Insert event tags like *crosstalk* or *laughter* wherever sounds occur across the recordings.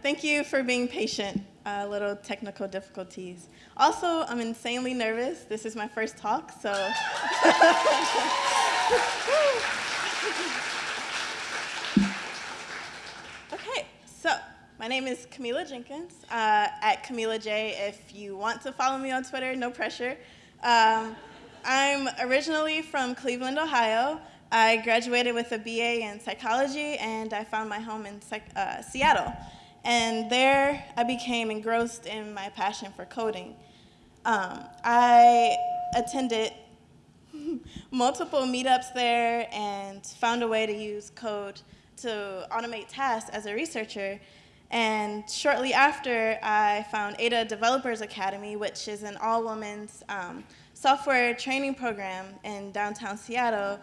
Thank you for being patient. Uh, little technical difficulties. Also, I'm insanely nervous. This is my first talk, so. *laughs* okay, so my name is Camila Jenkins, uh, at Camila J. If you want to follow me on Twitter, no pressure. Um, I'm originally from Cleveland, Ohio. I graduated with a BA in psychology and I found my home in uh, Seattle. And there I became engrossed in my passion for coding. Um, I attended *laughs* multiple meetups there and found a way to use code to automate tasks as a researcher. And shortly after, I found Ada Developers Academy, which is an all-women's um, software training program in downtown Seattle.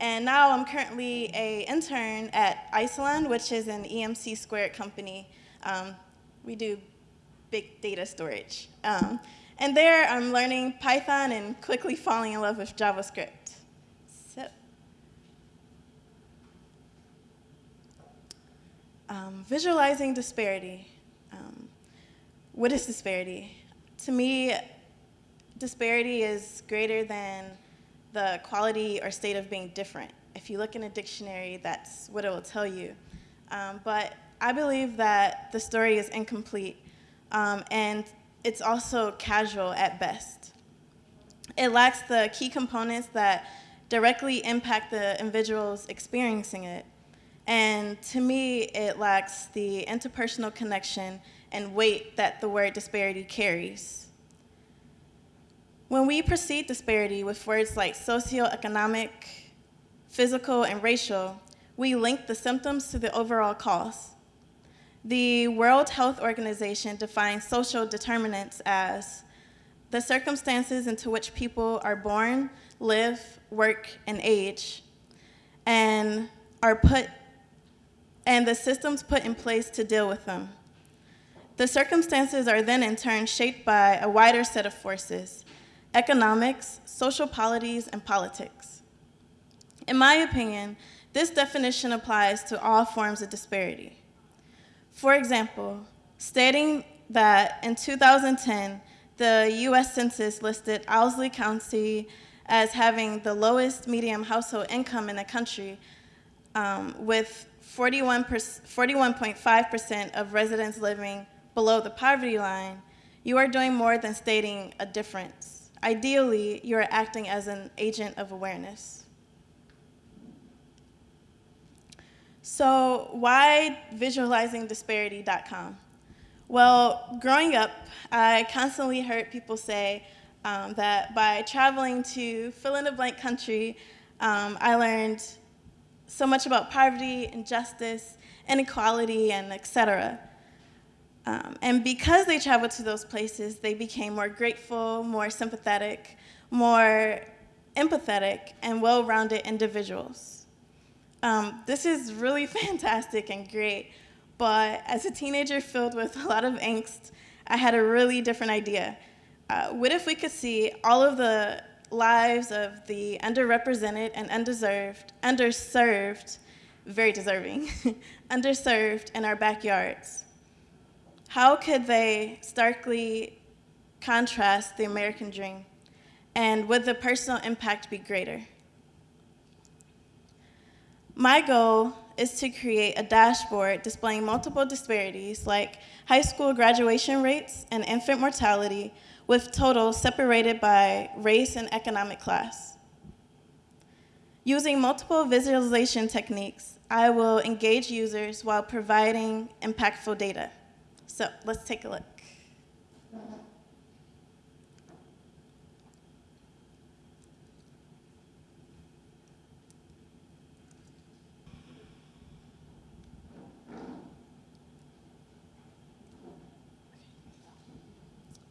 And now I'm currently a intern at Isilon, which is an EMC squared company. Um, we do big data storage. Um, and there I'm learning Python and quickly falling in love with JavaScript. So, um, visualizing disparity. Um, what is disparity? To me, disparity is greater than the quality or state of being different. If you look in a dictionary, that's what it will tell you. Um, but I believe that the story is incomplete um, and it's also casual at best. It lacks the key components that directly impact the individuals experiencing it. And to me, it lacks the interpersonal connection and weight that the word disparity carries. When we perceive disparity with words like socioeconomic, physical, and racial, we link the symptoms to the overall cause. The World Health Organization defines social determinants as the circumstances into which people are born, live, work, and age, and are put, and the systems put in place to deal with them. The circumstances are then in turn shaped by a wider set of forces, economics, social polities, and politics. In my opinion, this definition applies to all forms of disparity. For example, stating that in 2010, the US Census listed Owsley County as having the lowest median household income in the country um, with 41.5% of residents living below the poverty line, you are doing more than stating a difference. Ideally, you are acting as an agent of awareness. So why visualizingdisparity.com? Well, growing up, I constantly heard people say um, that by traveling to fill-in-the-blank country, um, I learned so much about poverty, injustice, inequality, and et cetera. Um, and because they traveled to those places, they became more grateful, more sympathetic, more empathetic, and well-rounded individuals. Um, this is really *laughs* fantastic and great, but as a teenager filled with a lot of angst, I had a really different idea. Uh, what if we could see all of the lives of the underrepresented and undeserved, underserved, very deserving, *laughs* underserved in our backyards? How could they starkly contrast the American dream? And would the personal impact be greater? My goal is to create a dashboard displaying multiple disparities like high school graduation rates and infant mortality with totals separated by race and economic class. Using multiple visualization techniques, I will engage users while providing impactful data. So let's take a look.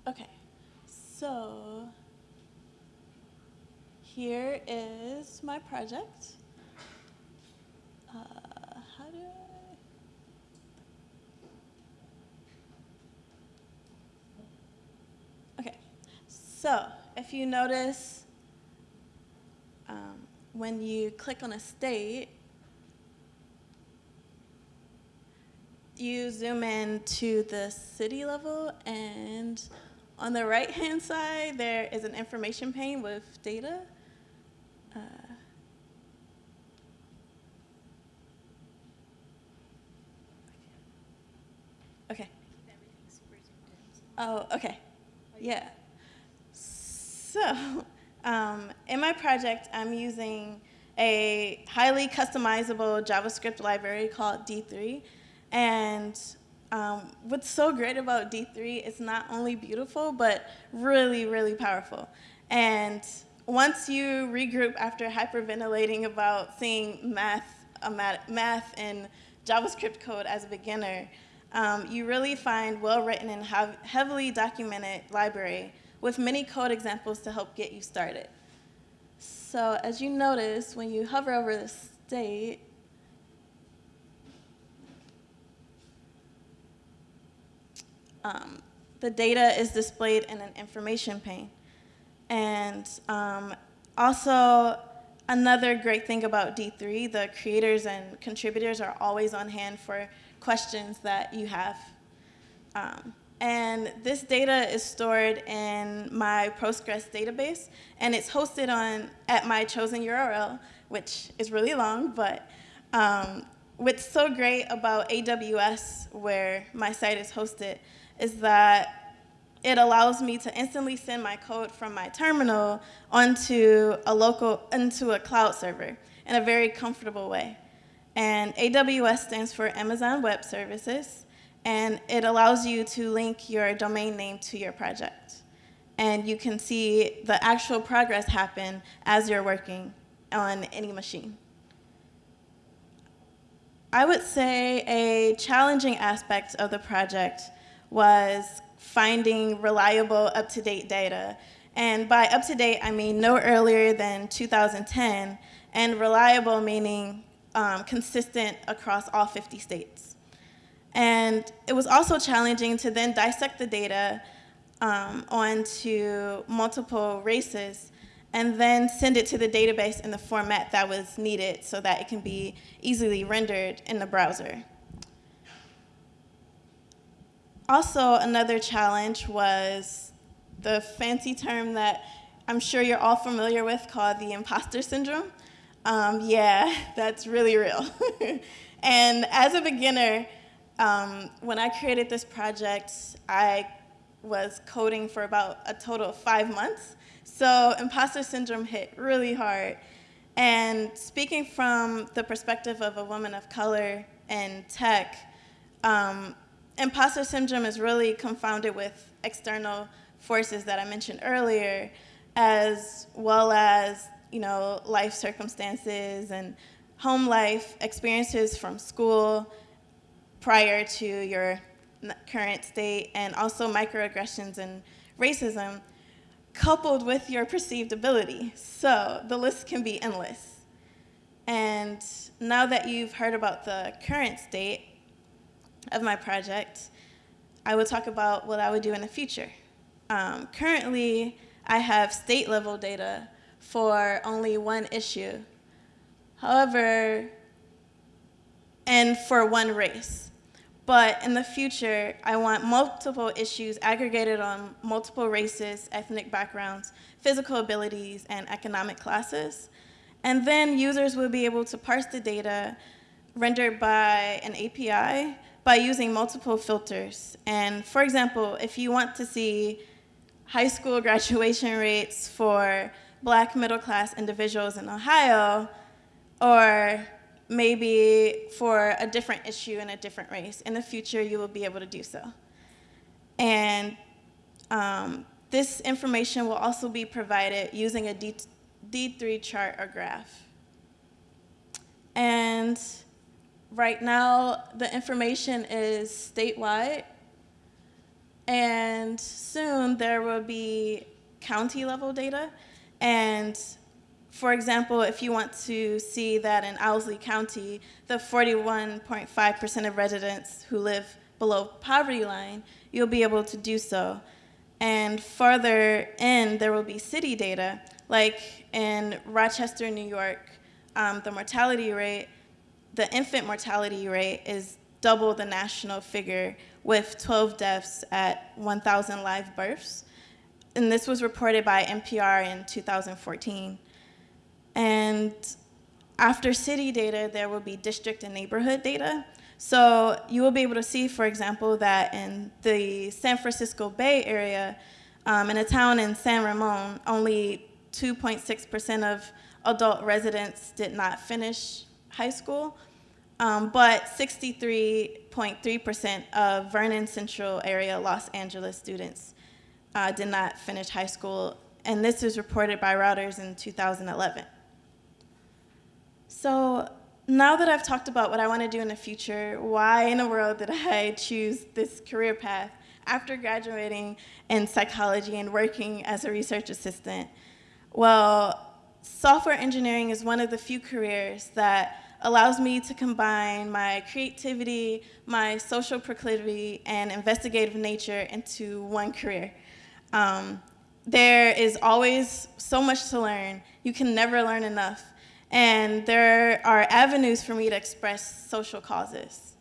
Okay, so here is my project. Uh, how do I Okay. So if you notice, um, when you click on a state, you zoom in to the city level and on the right hand side there is an information pane with data. Uh, okay. Oh, okay. Yeah. So, *laughs* um, in my project, I'm using a highly customizable JavaScript library called D3. And um, what's so great about D3, is not only beautiful, but really, really powerful. And once you regroup after hyperventilating about seeing math, uh, math and JavaScript code as a beginner, um, you really find well-written and heavily documented library with many code examples to help get you started. So as you notice, when you hover over the state, um, the data is displayed in an information pane. And um, also, another great thing about D3, the creators and contributors are always on hand for questions that you have. Um, and this data is stored in my Postgres database, and it's hosted on at my chosen URL, which is really long, but um, what's so great about AWS, where my site is hosted, is that it allows me to instantly send my code from my terminal onto a local, into a cloud server in a very comfortable way. And AWS stands for Amazon Web Services, and it allows you to link your domain name to your project. And you can see the actual progress happen as you're working on any machine. I would say a challenging aspect of the project was finding reliable, up-to-date data. And by up-to-date, I mean no earlier than 2010, and reliable meaning um, consistent across all 50 states. And it was also challenging to then dissect the data um, onto multiple races and then send it to the database in the format that was needed so that it can be easily rendered in the browser. Also, another challenge was the fancy term that I'm sure you're all familiar with called the imposter syndrome. Um, yeah, *laughs* that's really real. *laughs* and as a beginner, um, when I created this project, I was coding for about a total of five months. So imposter syndrome hit really hard. And speaking from the perspective of a woman of color in tech, um, imposter syndrome is really confounded with external forces that I mentioned earlier, as well as you know, life circumstances and home life experiences from school, prior to your current state, and also microaggressions and racism, coupled with your perceived ability. So the list can be endless. And now that you've heard about the current state of my project, I will talk about what I would do in the future. Um, currently, I have state level data for only one issue. However, and for one race. But in the future, I want multiple issues aggregated on multiple races, ethnic backgrounds, physical abilities, and economic classes. And then users will be able to parse the data rendered by an API by using multiple filters. And for example, if you want to see high school *laughs* graduation rates for black middle class individuals in Ohio, or maybe for a different issue in a different race. In the future, you will be able to do so. And um, this information will also be provided using a D D3 chart or graph. And right now, the information is statewide. And soon, there will be county level data. And for example, if you want to see that in Owsley County, the 41.5% of residents who live below poverty line, you'll be able to do so. And further in, there will be city data, like in Rochester, New York, um, the mortality rate, the infant mortality rate is double the national figure with 12 deaths at 1,000 live births. And this was reported by NPR in 2014. And after city data, there will be district and neighborhood data. So you will be able to see, for example, that in the San Francisco Bay Area, um, in a town in San Ramon, only 2.6% of adult residents did not finish high school, um, but 63.3% of Vernon Central area Los Angeles students uh, did not finish high school, and this was reported by Reuters in 2011. So now that I've talked about what I want to do in the future, why in the world did I *laughs* choose this career path after graduating in psychology and working as a research assistant? Well, software engineering is one of the few careers that allows me to combine my creativity, my social proclivity, and investigative nature into one career. Um, there is always so much to learn. You can never learn enough. And there are avenues for me to express social causes.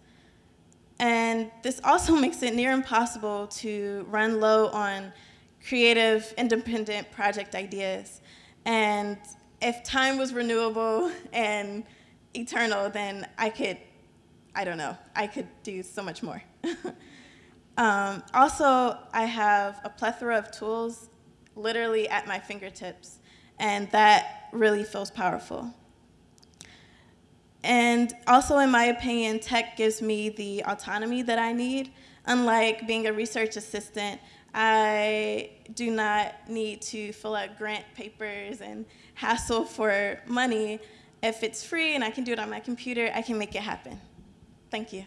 And this also *laughs* makes it near impossible to run low on creative, independent project ideas. And if time was renewable *laughs* and eternal, then I could, I don't know, I could do so much more. *laughs* um, also, I have a plethora of tools literally at my fingertips, and that really feels powerful. And also, in my opinion, tech gives me the autonomy that I need. Unlike being a research assistant, I do not need to fill out grant papers and hassle for money. If it's free and I can do it on my computer, I can make it happen. Thank you.